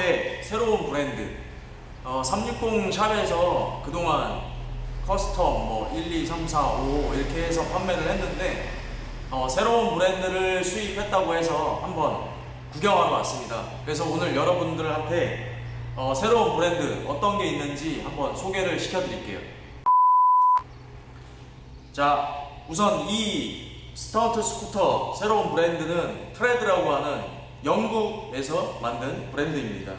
한국의 새로운 브랜드 어, 360 샵에서 그동안 custom 뭐 1, 2, 3, 4, 5 이렇게 해서 판매를 했는데 어, 새로운 브랜드를 수입했다고 해서 한번 구경하러 왔습니다. 그래서 오늘 여러분들한테 어, 새로운 브랜드 어떤 게 있는지 한번 소개를 시켜드릴게요. 자, 우선 이 스턴트 스쿠터 새로운 브랜드는 트레드라고 하는 영국에서 만든 브랜드입니다.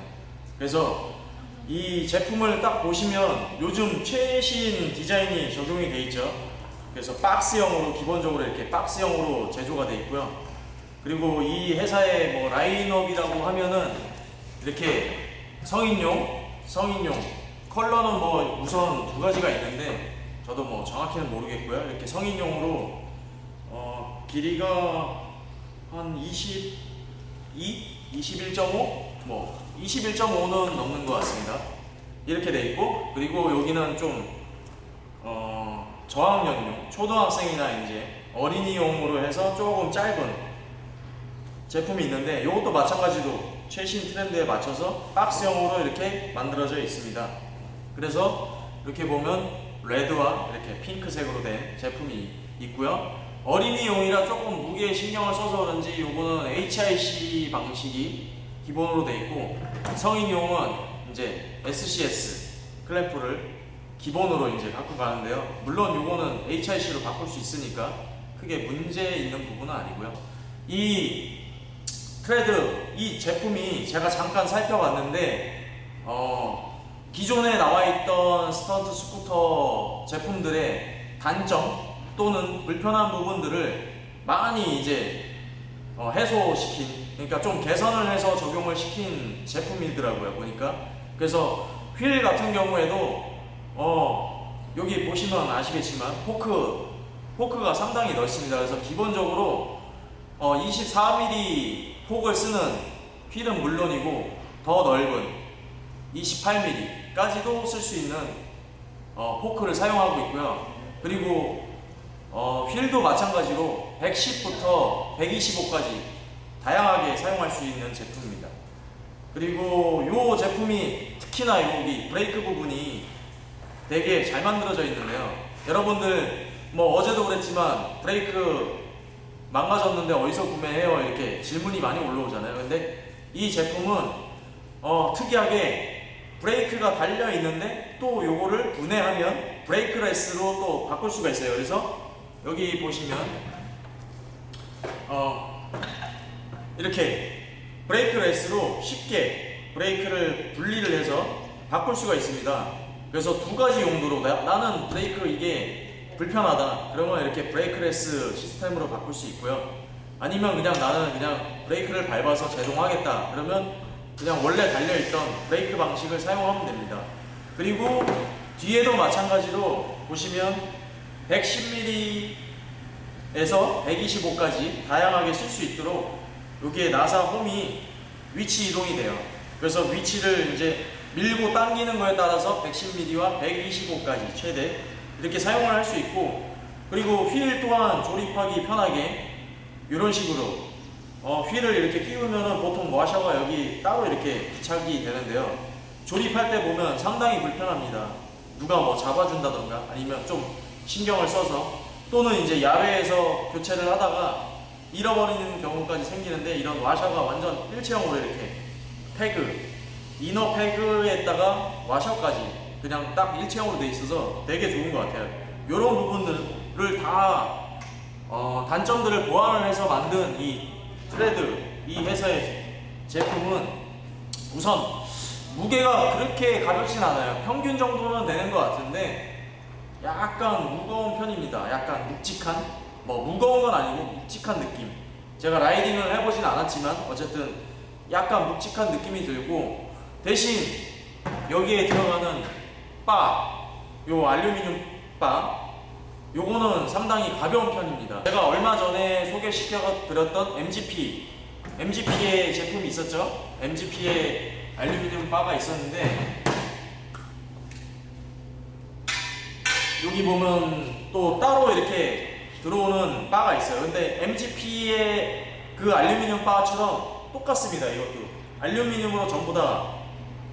그래서 이 제품을 딱 보시면 요즘 최신 디자인이 적용이 되어 있죠. 그래서 박스형으로 기본적으로 이렇게 박스형으로 제조가 되어 있고요. 그리고 이 회사의 뭐 라인업이라고 하면은 이렇게 성인용, 성인용 컬러는 뭐 우선 두 가지가 있는데 저도 뭐 정확히는 모르겠고요. 이렇게 성인용으로 어, 길이가 한 22, 21.5, 뭐 21.5는 넘는 것 같습니다. 이렇게 돼 있고 그리고 여기는 좀 어, 저학년용, 초등학생이나 이제 어린이용으로 해서 조금 짧은 제품이 있는데 이것도 마찬가지로 최신 트렌드에 맞춰서 박스형으로 이렇게 만들어져 있습니다. 그래서 이렇게 보면 레드와 이렇게 핑크색으로 된 제품이 있고요. 어린이용이라 조금 무게에 신경을 써서 그런지 이거는 HIC 방식이 기본으로 되어 있고 성인용은 이제 SCS 클램프를 기본으로 이제 갖고 가는데요. 물론 이거는 HIC로 바꿀 수 있으니까 크게 문제 있는 부분은 아니고요. 이 트레드 이 제품이 제가 잠깐 살펴봤는데 어, 기존에 나와 있던 스턴트 스쿠터 제품들의 단점 또는 불편한 부분들을 많이 이제 어, 해소시킨 그러니까 좀 개선을 해서 적용을 시킨 제품이더라고요 보니까 그래서 휠 같은 경우에도 어, 여기 보시면 아시겠지만 포크 포크가 상당히 넓습니다 그래서 기본적으로 어, 24mm 폭을 쓰는 휠은 물론이고 더 넓은 28mm까지도 쓸 수 있는 어, 포크를 사용하고 있고요. 그리고 어, 휠도 마찬가지로 110부터 125까지 다양하게 사용할 수 있는 제품입니다. 그리고 이 제품이 특히나 여기 브레이크 부분이 되게 잘 만들어져 있는데요. 여러분들 뭐 어제도 그랬지만 브레이크 망가졌는데 어디서 구매해요? 이렇게 질문이 많이 올라오잖아요. 근데 이 제품은 어, 특이하게 브레이크가 달려 있는데 또 요거를 분해하면 brakeless로 또 바꿀 수가 있어요. 그래서 여기 보시면 어, 이렇게 brakeless로 쉽게 브레이크를 분리를 해서 바꿀 수가 있습니다. 그래서 두 가지 용도로 나, 나는 브레이크 이게 불편하다. 그러면 이렇게 brakeless 시스템으로 바꿀 수 있고요. 아니면 그냥 나는 그냥 브레이크를 밟아서 제동하겠다. 그러면 그냥 원래 달려있던 브레이크 방식을 사용하면 됩니다. 그리고 뒤에도 마찬가지로 보시면 110mm에서 125까지 다양하게 쓸 수 있도록 여기에 나사 홈이 위치 이동이 돼요. 그래서 위치를 이제 밀고 당기는 거에 따라서 110mm와 125까지 최대 이렇게 사용을 할 수 있고 그리고 휠 또한 조립하기 편하게 이런 식으로 어, 휠을 이렇게 끼우면은 보통 와셔가 여기 따로 이렇게 부착이 되는데요. 조립할 때 보면 상당히 불편합니다. 누가 뭐 잡아준다던가 아니면 좀 신경을 써서 또는 이제 야외에서 교체를 하다가 잃어버리는 경우까지 생기는데 이런 와셔가 완전 일체형으로 이렇게 패그 이너 패그에다가 와셔까지 그냥 딱 일체형으로 돼 있어서 되게 좋은 것 같아요. 이런 부분들을 다 어, 단점들을 보완을 해서 만든 이 트레드 이 회사의 제품은 우선 무게가 그렇게 가볍진 않아요. 평균 정도는 되는 것 같은데 약간 무거운 편입니다. 약간 묵직한 뭐 무거운 건 아니고 묵직한 느낌. 제가 라이딩을 해보진 않았지만 어쨌든 약간 묵직한 느낌이 들고 대신 여기에 들어가는 바, 요 알루미늄 바 요거는 상당히 가벼운 편입니다 제가 얼마 전에 소개시켜 드렸던 MGP MGP의 제품이 있었죠 MGP의 알루미늄 바가 있었는데 여기 보면 또 따로 이렇게 들어오는 바가 있어요 근데 MGP의 그 알루미늄 바처럼 똑같습니다 이것도 알루미늄으로 전부 다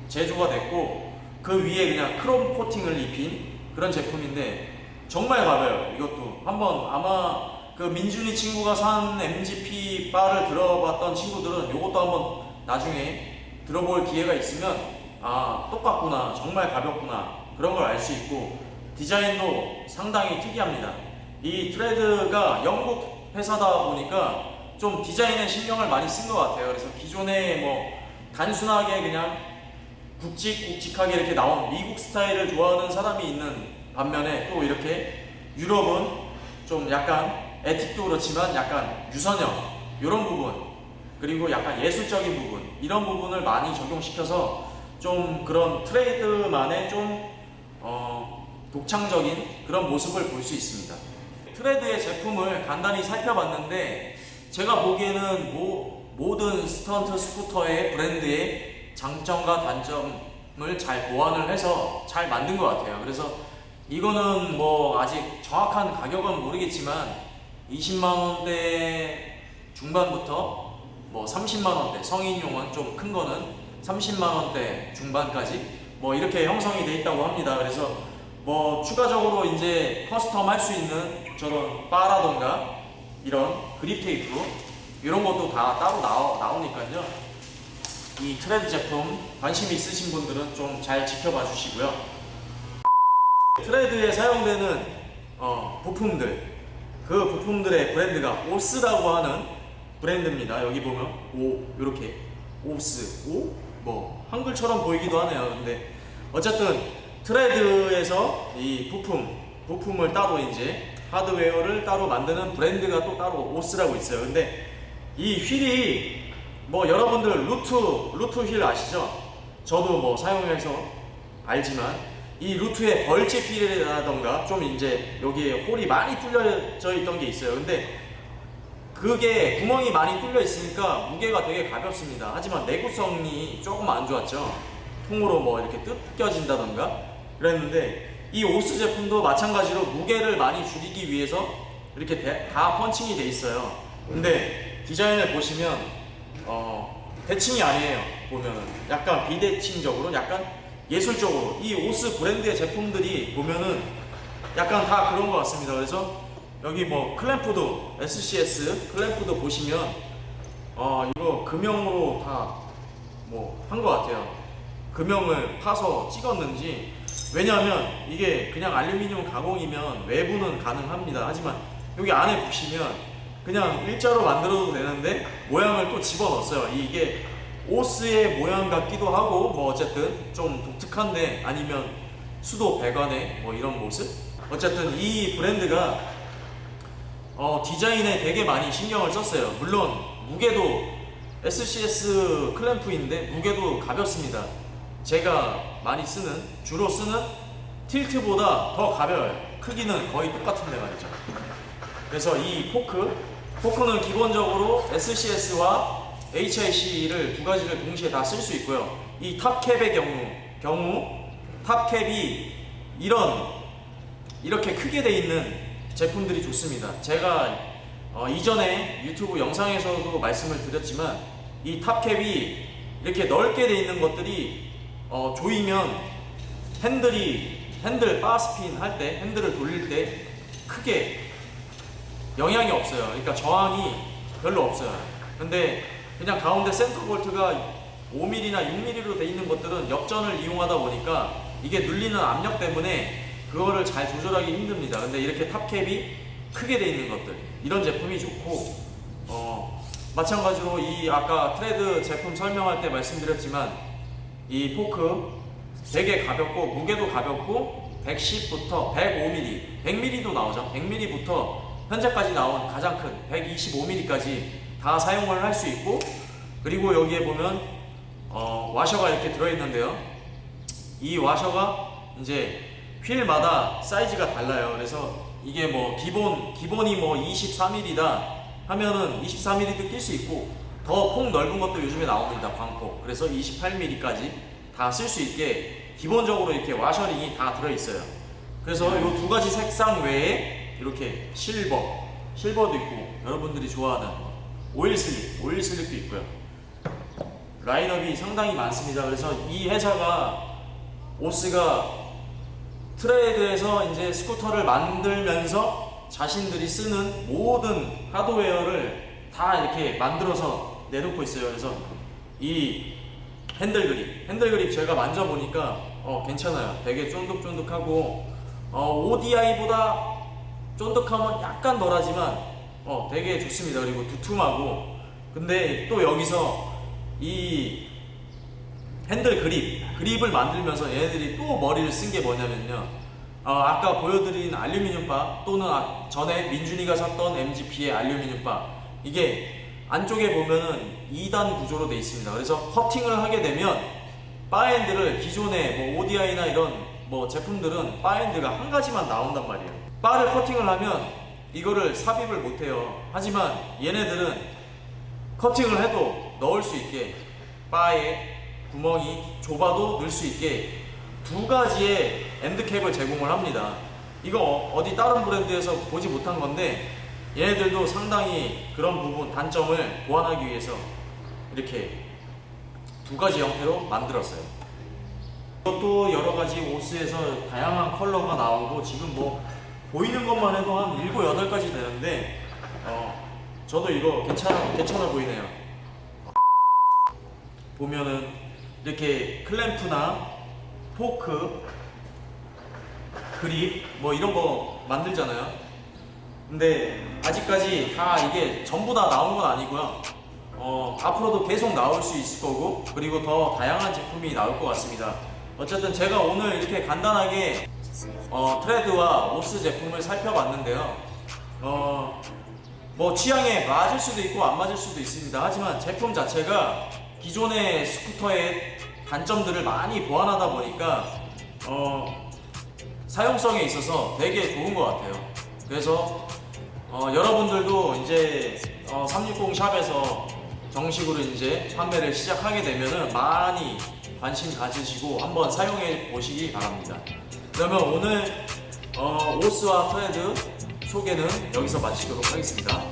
제조가 됐고 그 위에 그냥 크롬 코팅을 입힌 그런 제품인데 정말 가벼워요. 이것도 한번 아마 그 민준이 친구가 산 MGP 바를 들어봤던 친구들은 이것도 한번 나중에 들어볼 기회가 있으면 아 똑같구나 정말 가볍구나 그런 걸 알 수 있고 디자인도 상당히 특이합니다. 이 트레드가 영국 회사다 보니까 좀 디자인에 신경을 많이 쓴 것 같아요. 그래서 기존에 뭐 단순하게 그냥 굵직굵직하게 이렇게 나온 미국 스타일을 좋아하는 사람이 있는 반면에 또 이렇게 유럽은 좀 약간 에틱도 그렇지만 약간 유선형 이런 부분 그리고 약간 예술적인 부분 이런 부분을 많이 적용시켜서 좀 그런 트레이드만의 좀 어, 독창적인 그런 모습을 볼 수 있습니다. 트레드의 제품을 간단히 살펴봤는데 제가 보기에는 모, 모든 스턴트 스쿠터의 브랜드의 장점과 단점을 잘 보완을 해서 잘 만든 것 같아요. 그래서 이거는 뭐 아직 정확한 가격은 모르겠지만 20만 원대 중반부터 뭐 30만 원대 성인용은 좀 큰 거는 30만 원대 중반까지 뭐 이렇게 형성이 돼 있다고 합니다. 그래서 뭐 추가적으로 이제 custom 할 수 있는 저런 바라던가 이런 그립 테이프 이런 것도 다 따로 나오, 나오니까요. 이 트레드 제품 관심 있으신 분들은 좀 잘 지켜봐 주시고요. 트레드에 사용되는 어, 부품들 그 부품들의 브랜드가 오스라고 하는 브랜드입니다. 여기 보면 오 이렇게 오스 오 뭐 한글처럼 보이기도 하네요. 근데 어쨌든 트레드에서 이 부품 부품을 따로 이제 하드웨어를 따로 만드는 브랜드가 또 따로 오스라고 있어요. 근데 이 휠이 뭐 여러분들 루트 루트 휠 아시죠? 저도 뭐 사용해서 알지만 이 루트의 벌집 휠이라던가 좀 이제 여기에 홀이 많이 뚫려져 있던 게 있어요. 근데 그게 구멍이 많이 뚫려 있으니까 무게가 되게 가볍습니다. 하지만 내구성이 조금 안 좋았죠. 통으로 뭐 이렇게 뜯겨진다던가 그랬는데 이 오스 제품도 마찬가지로 무게를 많이 줄이기 위해서 이렇게 대- 다 펀칭이 돼 있어요. 근데 디자인을 보시면 어, 대칭이 아니에요. 보면은 약간 비대칭적으로 약간 예술적으로 이 오스 브랜드의 제품들이 보면은 약간 다 그런 것 같습니다. 그래서 여기 뭐 클램프도 SCS 클램프도 보시면 어 이거 금형으로 다 뭐 한 것 같아요. 금형을 파서 찍었는지 왜냐하면 이게 그냥 알루미늄 가공이면 외부는 가능합니다. 하지만 여기 안에 보시면 그냥 일자로 만들어도 되는데 모양을 또 집어넣었어요. 이게 오스의 모양 같기도 하고 뭐 어쨌든 좀 독특한데 아니면 수도 배관의 뭐 이런 모습 어쨌든 이 브랜드가 어, 디자인에 되게 많이 신경을 썼어요. 물론 무게도 SCS 클램프인데 무게도 가볍습니다. 제가 많이 쓰는 주로 쓰는 틸트보다 더 가벼워요. 크기는 거의 똑같은데 말이죠. 그래서 이 포크 포크는 기본적으로 SCS와 HIC를 두 가지를 동시에 다 쓸 수 있고요. 이 탑캡의 경우 경우 탑캡이 이런 이렇게 크게 돼 있는 제품들이 좋습니다. 제가 어, 이전에 유튜브 영상에서도 말씀을 드렸지만 이 탑캡이 이렇게 넓게 돼 있는 것들이 어, 조이면 핸들이 핸들 바스핀 할 때 핸들을 돌릴 때 크게 영향이 없어요. 그러니까 저항이 별로 없어요. 근데 그냥 가운데 센터 볼트가 5mm나 6mm로 돼 있는 것들은 역전을 이용하다 보니까 이게 눌리는 압력 때문에 그거를 잘 조절하기 힘듭니다. 근데 이렇게 탑캡이 크게 돼 있는 것들 이런 제품이 좋고 어, 마찬가지로 이 아까 트레드 제품 설명할 때 말씀드렸지만 이 포크 되게 가볍고 무게도 가볍고 110부터 105mm, 100mm도 나오죠. 100mm부터 현재까지 나온 가장 큰 125mm까지 다 사용을 할 수 있고 그리고 여기에 보면 어, 와셔가 이렇게 들어있는데요. 이 와셔가 이제 휠마다 사이즈가 달라요. 그래서 이게 뭐 기본 기본이 뭐 23mm다 하면은 24mm도 낄 수 있고 더 폭 넓은 것도 요즘에 나옵니다. 광폭. 그래서 28mm까지 다 쓸 수 있게 기본적으로 이렇게 와셔링이 다 들어 있어요. 그래서 이 두 가지 색상 외에 이렇게 실버, 실버도 있고 여러분들이 좋아하는 oil slick, oil slick도 있고요. 라인업이 상당히 많습니다. 그래서 이 회사가 오스가 트레드에서 이제 스쿠터를 만들면서 자신들이 쓰는 모든 하드웨어를 다 이렇게 만들어서 내놓고 있어요. 그래서 이 핸들 그립, 핸들 그립 제가 만져보니까 어, 괜찮아요. 되게 쫀득쫀득하고 어, ODI보다 쫀득함은 약간 덜하지만 어, 되게 좋습니다. 그리고 두툼하고 근데 또 여기서 이 핸들 그립, 그립을 만들면서 얘네들이 또 머리를 쓴 게 뭐냐면요. 어, 아까 보여드린 알루미늄 바 또는 아- 전에 민준이가 샀던 MGP의 알루미늄 바 이게 안쪽에 보면은 2단 구조로 되어 있습니다. 그래서 커팅을 하게 되면 bar end를 기존의 뭐 ODI나 이런 뭐 제품들은 bar end가 한 가지만 나온단 말이에요. 바를 커팅을 하면 이거를 삽입을 못 해요. 하지만 얘네들은 커팅을 해도 넣을 수 있게 바에 구멍이 좁아도 넣을 수 있게 두 가지의 end cap을 제공을 합니다. 이거 어디 다른 브랜드에서 보지 못한 건데 얘네들도 상당히 그런 부분 단점을 보완하기 위해서 이렇게 두 가지 형태로 만들었어요. 이것도 여러 가지 옷에서 다양한 컬러가 나오고 지금 뭐 보이는 것만 해도 한 7, 8가지 되는데 어, 저도 이거 괜찮아, 괜찮아 보이네요. 보면은 이렇게 클램프나 포크, 그립 뭐 이런 거 만들잖아요. 근데 아직까지 다 이게 전부 다 나온 건 아니고요. 어, 앞으로도 계속 나올 수 있을 거고 그리고 더 다양한 제품이 나올 것 같습니다. 어쨌든 제가 오늘 이렇게 간단하게 어, 트레드와 오스 제품을 살펴봤는데요. 어, 뭐 취향에 맞을 수도 있고 안 맞을 수도 있습니다. 하지만 제품 자체가 기존의 스쿠터의 단점들을 많이 보완하다 보니까 어, 사용성에 있어서 되게 좋은 것 같아요. 그래서 어, 여러분들도 이제 어, 360 샵에서 정식으로 이제 판매를 시작하게 되면은 많이 관심 가지시고 한번 사용해 보시기 바랍니다. 그러면 오늘 어, 오스와 트레드 소개는 여기서 마치도록 하겠습니다.